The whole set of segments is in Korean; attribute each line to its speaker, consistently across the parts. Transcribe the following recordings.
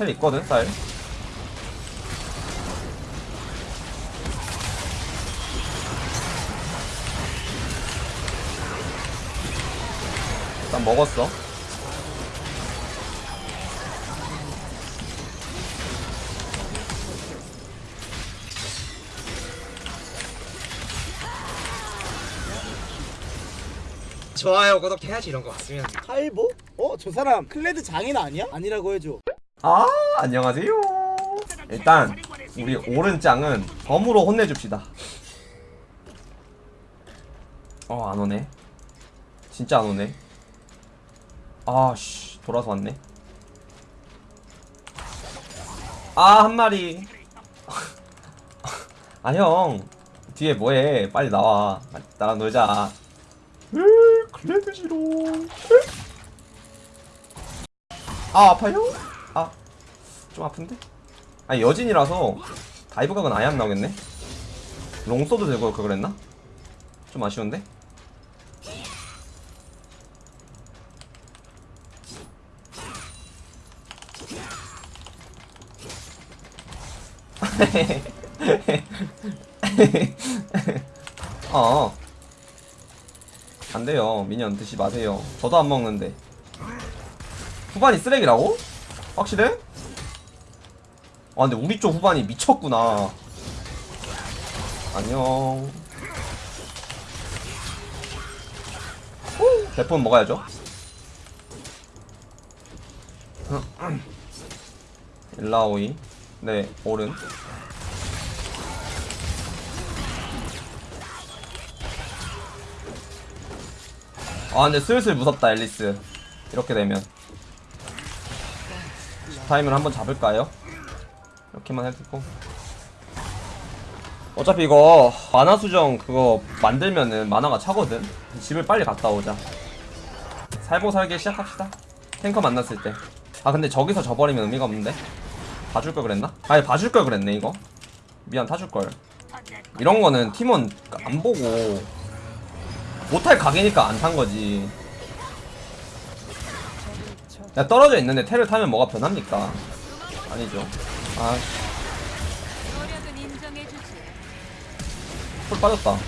Speaker 1: 텔 있거든 쌀 일단 먹었어
Speaker 2: 좋아요 구독해야지 이런 거 왔으면
Speaker 3: 칼보? 어? 저 사람 클레드 장인 아니야? 아니라고 해줘
Speaker 1: 아 안녕하세요. 일단 우리 오른짱은 범으로 혼내줍시다. 어 안오네. 진짜 안오네. 아씨 돌아서 왔네. 아 한마리. 아 형. 뒤에 뭐해? 빨리 나와. 나랑 놀자. 으 클레드 싫어. 아 아파요? 아 좀 아픈데? 아니 여진이라서 dive 각은 아예 안 나오겠네 long sword 들고 그걸 했나? 좀 아쉬운데? 어 안 돼요 미니언 드시 마세요 저도 안 먹는데 후반이 쓰레기라고? 확실해? 아 근데 우리 쪽 후반이 미쳤구나. 안녕. 대폰 먹어야죠. 일라오이. 네 오른. 아 근데 슬슬 무섭다 앨리스. 이렇게 되면 타임을 한번 잡을까요? 이렇게만 해두고. 어차피 이거 만화 수정 그거 만들면은 만화가 차거든? 집을 빨리 갔다 오자. 살고 살게 시작합시다. 탱커 만났을 때 아 근데 저기서 져버리면 의미가 없는데? 봐줄 걸 그랬나? 아니 봐줄 걸 그랬네 이거. 미안 타줄 걸. 이런 거는 팀원 안 보고 못할 각이니까 안 탄 거지 야 떨어져 있는데 테를 타면 뭐가 변합니까 아니죠 아. 풀 빠졌다.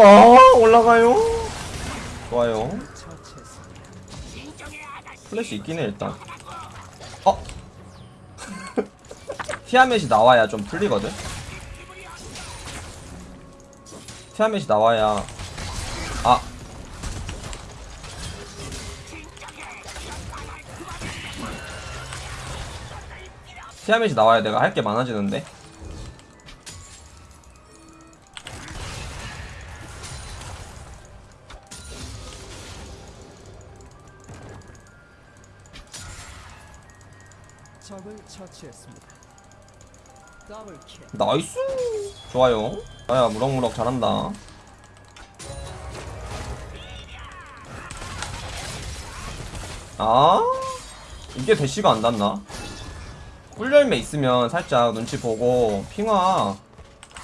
Speaker 1: 아 올라가요. 좋아요. 플래시 있긴 해 일단. 어? 티아멧이 나와야 좀 풀리거든. 티아멧이 나와야 티아멧이 나와야 내가 할 게 많아지는데.
Speaker 4: 적을 처치했습니다.
Speaker 1: nice! 좋아요. 아야 무럭무럭 잘한다. 아? 이게 대시가 안 닿나 꿀열매 있으면 살짝 눈치 보고 핑화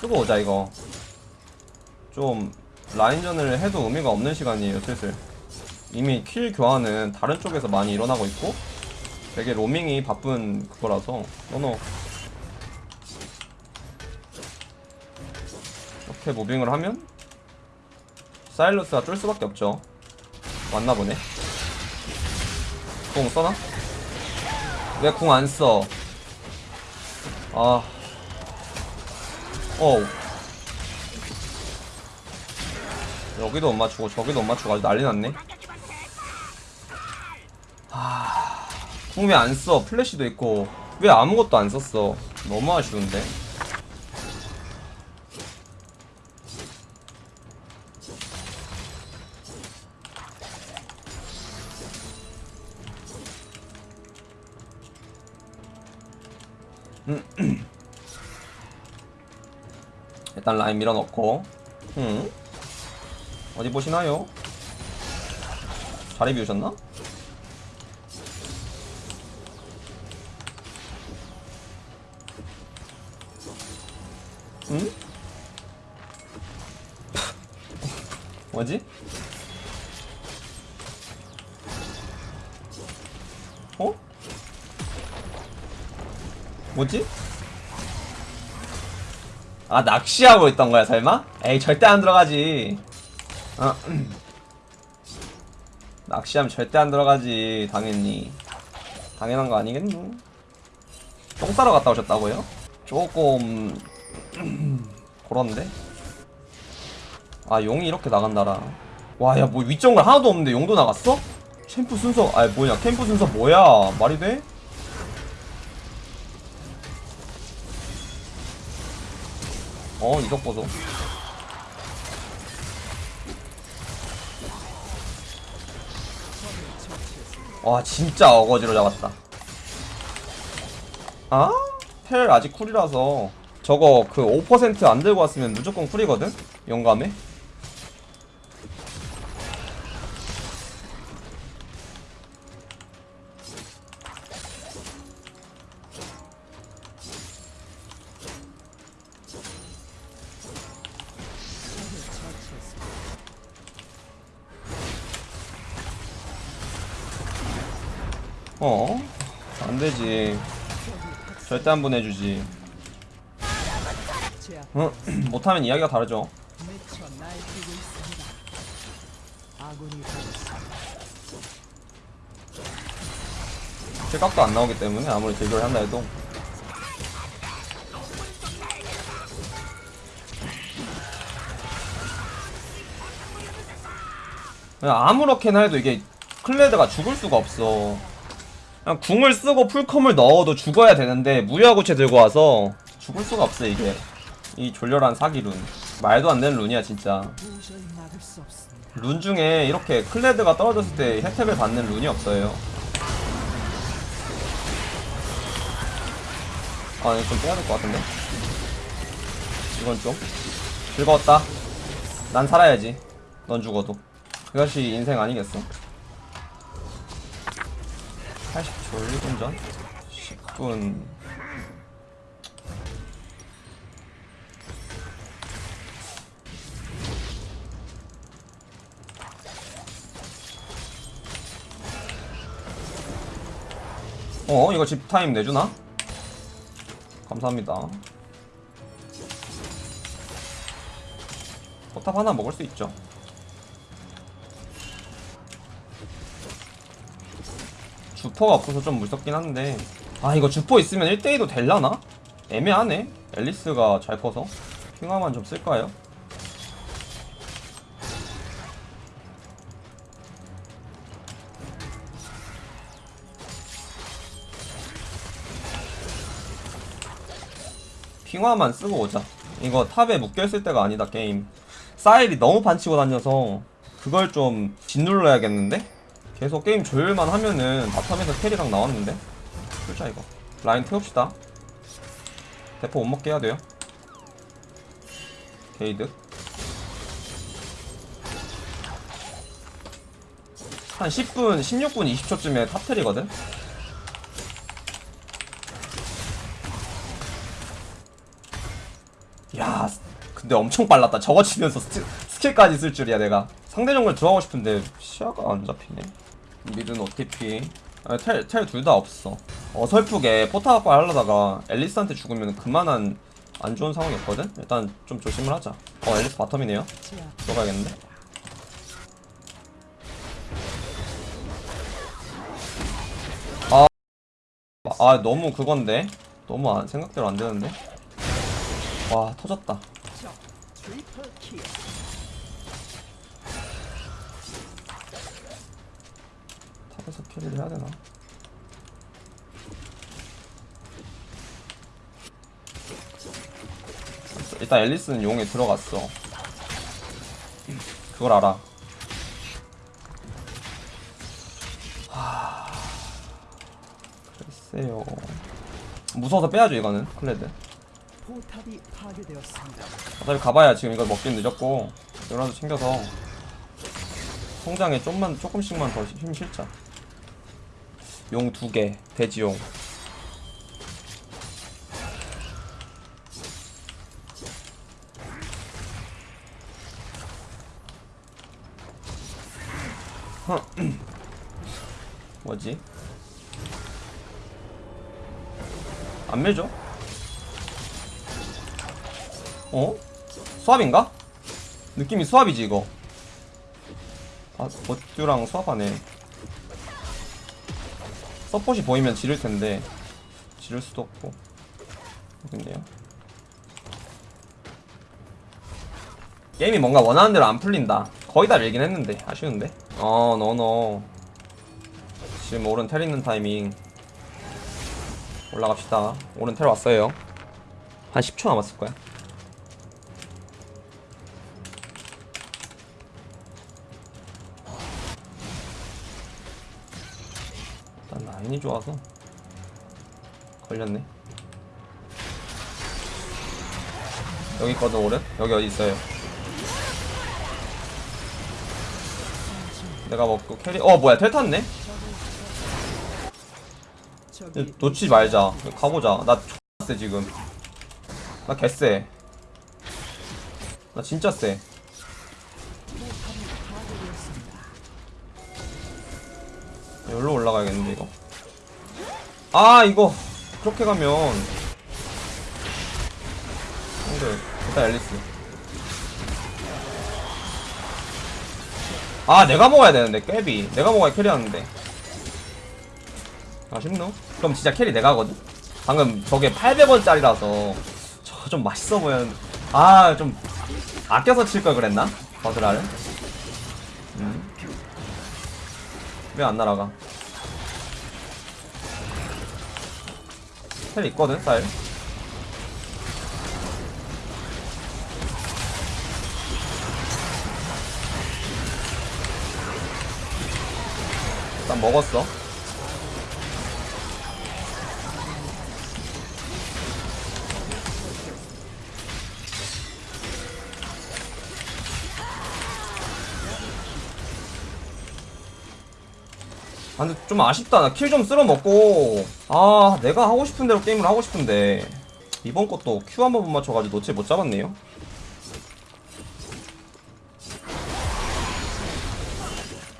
Speaker 1: 쓰고 오자 이거. 좀 라인전을 해도 의미가 없는 시간이에요 슬슬. 이미 킬 교환은 다른 쪽에서 많이 일어나고 있고 되게 로밍이 바쁜 그거라서. 너너. 이렇게 무빙을 하면 사일러스가 쫄 수밖에 없죠. 왔나 보네. 공 써나? 왜 공 안 써? 아. 어. 여기도 못 맞추고 저기도 못 맞추고 아주 난리 났네. 아. 궁왜 안 써? 플래시도 있고. 왜 아무것도 안 썼어? 너무 아쉬운데. 일단 라인 밀어넣고 음. 어디 보시나요? 자리 비우셨나? 음? 뭐지? 뭐지? 아 낚시하고 있던 거야 설마? 에이 절대 안 들어가지 어. 낚시하면 절대 안 들어가지 당연히 당연한 거 아니겠노? 똥 싸러 갔다 오셨다고요? 조금 그런데? 아 용이 이렇게 나간다라 와 야뭐 윗정글 하나도 없는데 용도 나갔어? 캠프 순서 아 뭐냐 캠프 순서 뭐야 말이 돼? 어 이석 보소 와 진짜 어거지로 잡았다 아? 텔 아직 쿨이라서 저거 그 5%안 들고 왔으면 무조건 쿨이거든? 용감해? 어? 안되지 절대 안 보내주지 어? 못하면 이야기가 다르죠. 실각도 안 나오기 때문에 아무리 대결을 한다 해도 아무렇게나 해도 이게 클레드가 죽을 수가 없어 궁을 쓰고 풀컴을 넣어도 죽어야 되는데 무야구체 들고 와서 죽을 수가 없어 이게 이 졸렬한 사기룬 말도 안 되는 룬이야 진짜. 룬 중에 이렇게 클레드가 떨어졌을 때 혜택을 받는 룬이 없어요. 아, 이거 좀 빼야 될 것 같은데? 이건 좀. 즐거웠다. 난 살아야지. 넌 죽어도. 그것이 인생 아니겠어? 80초 1분 전? 10분. 어, 이거 집 타임 내주나? 감사합니다. 포탑 하나 먹을 수 있죠. 주포가 없어서 좀 무섭긴 한데 아 이거 주포 있으면 1대2도 될라나? 애매하네 앨리스가 잘 커서 핑화만 좀 쓸까요? 핑화만 쓰고 오자 이거 탑에 묶여있을 때가 아니다 게임 사일이 너무 반치고 다녀서 그걸 좀 짓눌러야겠는데? 계속 게임 조율만 하면은 바텀에서 캐리랑 나왔는데 풀자 이거 라인 태웁시다 대포 못 먹게 해야 돼요 게이드 한 10분, 16분, 20초쯤에 탑텔이거든? 야, 근데 엄청 빨랐다. 저거 치면서 스킬, 스킬까지 쓸 줄이야, 내가. 상대 정글 들어가고 싶은데 시야가 안 잡히네. mid는 OTP. 아, 텔, 텔 둘 다 없어. 어설프게 포탑 하려다가 엘리스한테 죽으면 그만한 안 좋은 상황이었거든? 일단 좀 조심을 하자. 어, 엘리스 bottom이네요. 들어가야겠는데? 아, 아 너무 그건데? 너무 안, 생각대로 안 되는데? 와, 터졌다. 탑에서 캐리를 해야 되나? 일단 앨리스는 용에 들어갔어. 그걸 알아. 하... 글쎄요. 무서워서 빼야죠 이거는 클레드. 어차피 가봐야 지금 이거 먹긴 늦었고 이거라도 챙겨서 성장에 좀만 조금씩만 더 힘 실자. 용 두 개, 돼지용. 뭐지? 안 밀죠? 어? 수압인가? 느낌이 수압이지 이거 아 버튜랑 수압하네 서폿이 보이면 지를 텐데 지를 수도 없고 여긴데요. 게임이 뭔가 원하는 대로 안 풀린다. 거의 다 밀긴 했는데 아쉬운데? 어 너너 지금 오른 텔 있는 타이밍. 올라갑시다. 오른 텔 왔어요 한 10초 남았을 거야 라인이 좋아서. 걸렸네. 여기 있거든 오른? 여기 어디 있어요? 내가 먹고 캐리 어 뭐야 텔 탔네?
Speaker 4: 적이
Speaker 1: 놓치지 말자. 가보자. 나 X세 지금. 나 개쎄. 나 진짜 쎄. 여기로 올라가야겠는데 이거 아 이거 그렇게 가면 근데 일단 앨리스 아 내가 먹어야 되는데 깨비 내가 먹어야 캐리하는데 아쉽노? 그럼 진짜 캐리 내가 하거든? 방금 저게 800원짜리라서 저 좀 맛있어 보였는데 아 좀 아껴서 칠 걸 그랬나? 버드라를? 음. 왜안 날아가? 텔 있거든 쌀 일단 먹었어 아 근데 좀 아쉽다. 나 킬 좀 쓸어 먹고. 아 내가 하고 싶은 대로 게임을 하고 싶은데. 이번 것도 Q 한 번 못 맞춰가지고 놓치 못 잡았네요.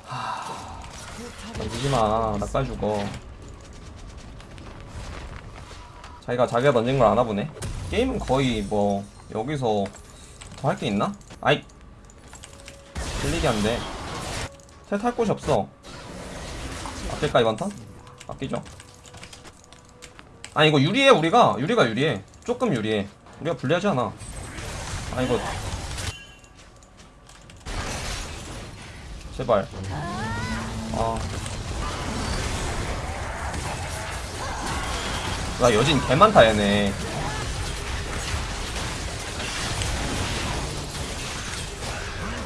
Speaker 1: 하... 울지마. 나까지 죽어. 자기가 자기가 던진 걸 아나 보네. 게임은 거의 뭐 여기서 더 할 게 있나? 아이. 들리게 한데 텔탈 곳이 없어 아낄까 이번 턴? 아끼죠. 아 이거 유리해 우리가. 유리가 유리해. 조금 유리해. 우리가 불리하지 않아. 아 이거. 제발. 아. 나 여진 개 많다 얘네.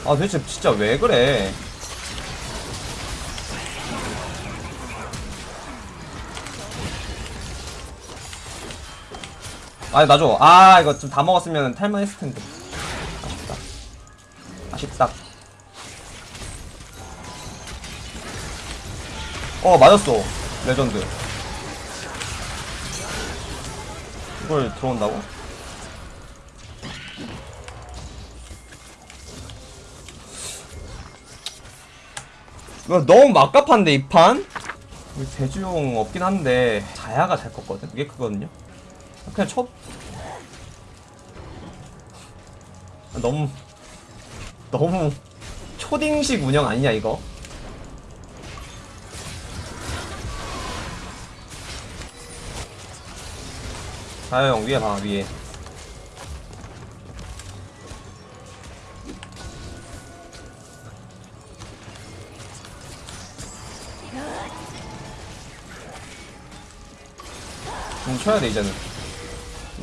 Speaker 1: 아 도대체 진짜 왜 그래 아 놔줘. 아 이거 좀 다 먹었으면 탈만 했을 텐데. 아쉽다. 아쉽다. 어 맞았어. 레전드. 이걸 들어온다고? 이거 너무 막갑한데 이 판? 대주용 없긴 한데 자야가 잘 컸거든? 그게 크거든요 그냥 쳐. 아, 너무 너무 초딩식 운영 아니냐 이거? 자야형 위에 봐 위에. 좀 쳐야 돼 이제는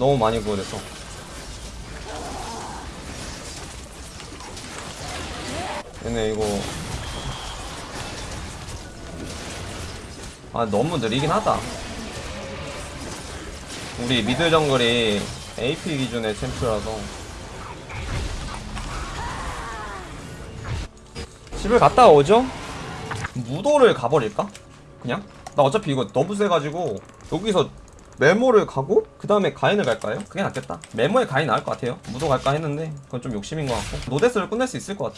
Speaker 1: 너무 많이 구워져서 얘네 이거 아 너무 느리긴 하다 우리 미드 정글이 AP 기준의 챔프라서 집을 갔다 오죠? 무도를 가버릴까? 그냥? 나 어차피 이거 너무 세가지고 여기서 메모를 가고 그 다음에 가인을 갈까요? 그게 낫겠다. 메모에 가인 나을 것 같아요. 무도 갈까 했는데 그건 좀 욕심인 것 같고. 노데스를 끝낼 수 있을 것 같아.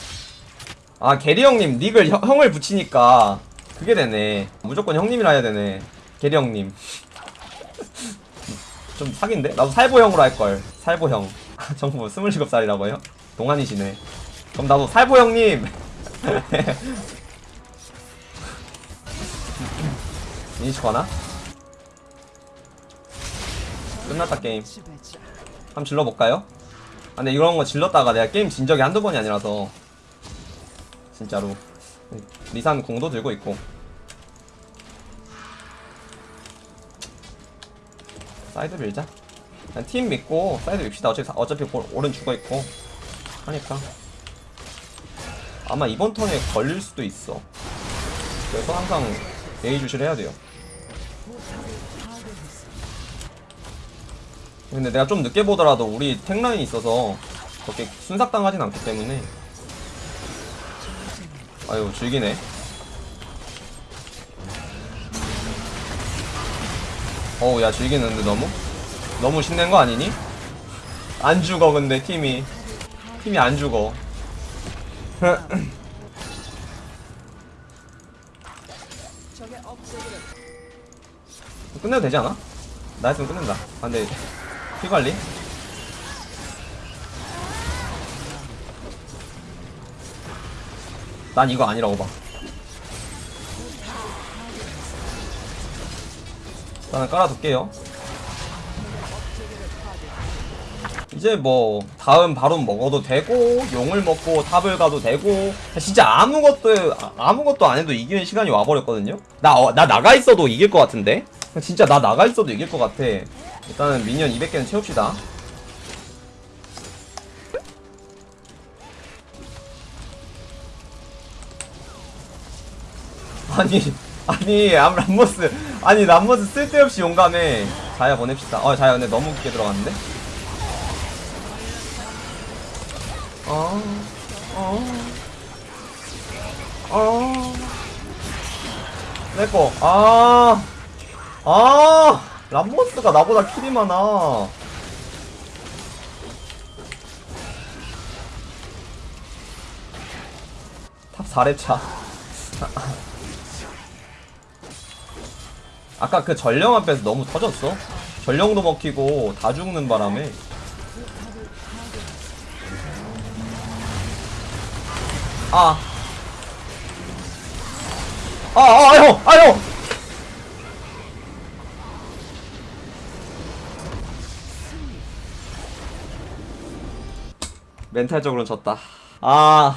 Speaker 1: 아 게리 형님 닉을 형, 형을 붙이니까 그게 되네. 무조건 형님이라 해야 되네. 게리 형님. 좀 사기인데? 나도 살보형으로 할걸. 살보형. 정부 27살이라고요? 동안이시네. 그럼 나도 살보형님! 이니시 거나? 끝났다 게임. 한번 질러볼까요? 아 근데 이런 거 질렀다가 내가 게임 진 적이 한두 번이 아니라서. 진짜로. 리산 공도 들고 있고. 사이드 밀자. 그냥 팀 믿고 사이드 밉시다. 어차피, 사- 어차피 볼- 오른 죽어있고. 하니까. 아마 이번 턴에 걸릴 수도 있어. 그래서 항상 예의주시를 해야 돼요 근데 내가 좀 늦게 보더라도 우리 탱라인이 있어서 그렇게 순삭당하진 않기 때문에 아유 즐기네 어우 야 즐기는데 너무? 너무 신낸 거 아니니? 안 죽어 근데 팀이 팀이 안 죽어 끝내도 되지 않아? 나 했으면 끝낸다 아 근데 피 관리? 난 이거 아니라고 봐. 일단은 깔아둘게요. 이제 뭐 다음 바로 먹어도 되고 용을 먹고 탑을 가도 되고 진짜 아무것도 아- 아무것도 안 해도 이기는 시간이 와버렸거든요? 나, 어, 나 나가 있어도 이길 것 같은데? 진짜 나 나가 있어도 이길 것 같아 일단은 미니언 200개는 채웁시다. 아니 아니 암 람모스 아니 람모스 쓸데없이 용감해. 자야 보냅시다. 어 자야 근데 너무 깊게 들어갔는데? 어, 어, 어. 내꺼, 아, 아, 람모스가 나보다 킬이 많아. 탑 4렙 차. 아까 그 전령 앞에서 너무 터졌어. 전령도 먹히고 다 죽는 바람에. 아. 아, 아, 형! 아, 형! 멘탈적으로는 졌다. 아,